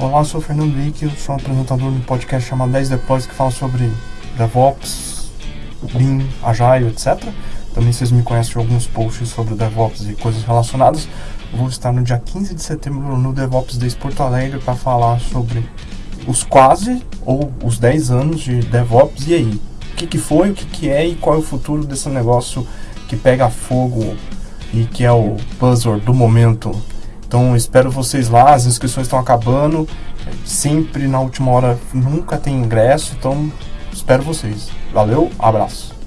Olá, sou o Fernando Wick, eu sou apresentador do podcast chamado 10 Deploys que fala sobre DevOps, Lean, Agile, etc. Também vocês me conhecem de alguns posts sobre DevOps e coisas relacionadas. Vou estar no dia 15 de setembro no DevOps Days Porto Alegre para falar sobre os quase ou os 10 anos de DevOps e aí. O que, que foi, o que, que é e qual é o futuro desse negócio que pega fogo e que é o buzzword do momento então espero vocês lá, as inscrições estão acabando, sempre na última hora nunca tem ingresso, então espero vocês. Valeu, abraço.